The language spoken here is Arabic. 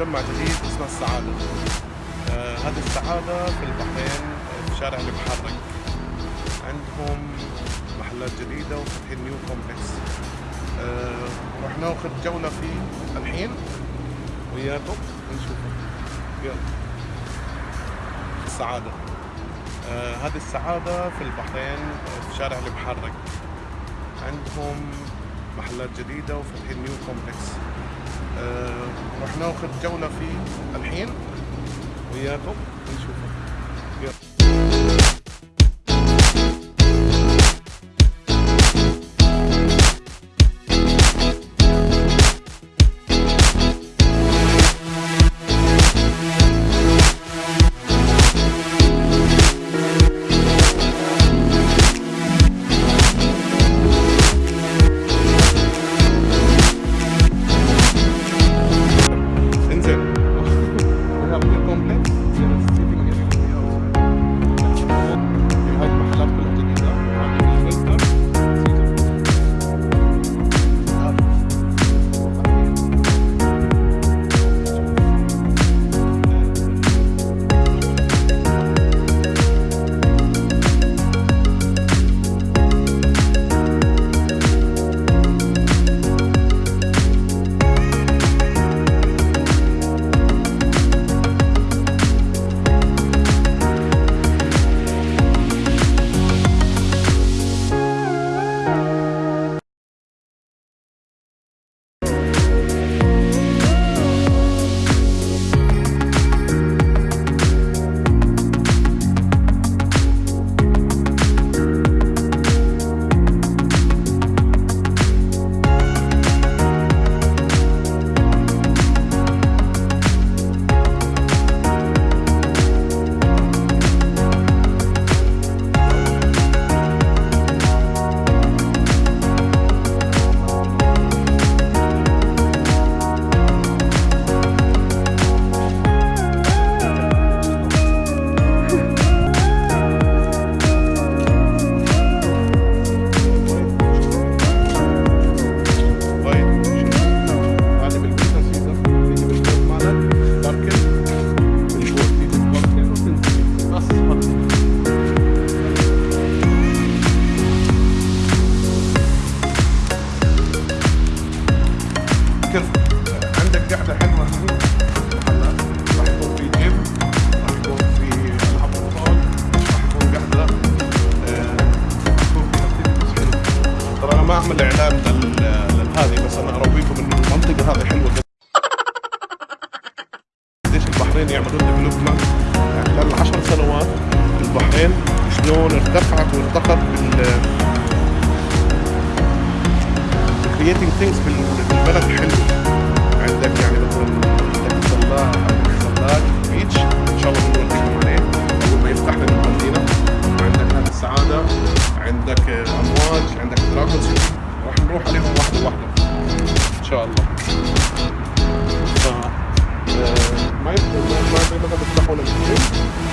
مجمع جديد اسمه السعادة. آه هذه السعادة في البحرين في شارع المحرق عندهم محلات جديدة وفاتحين نيو كومبلكس آه راح ناخذ جولة فيه الحين. وياكم نشوفه يلا. السعادة. آه هذه السعادة في البحرين في شارع المحرق عندهم محلات جديدة وفاتحين نيو كومبلكس آه راح ناخذ جولة فيه الحين. وياكم نشوفه يلا. لل- لهذه بس أنا أرويكم إن المنطقة هذه جدا. قديش البحرين يعملون development خلال عشر سنوات البحرين شلون ارتفعت وارتقت بال things بال- بالبلد حلو. عندك يعني مثلا عندك الزلاق Beach إن شاء الله بنوريكم عليه. اول ما يفتح لنا المدينة. عندك هذه السعادة. عندك أمواج عندك دراجون نروح عليهم واحدة واحدة ان شاء الله ف ما يبقى ما يبقى ما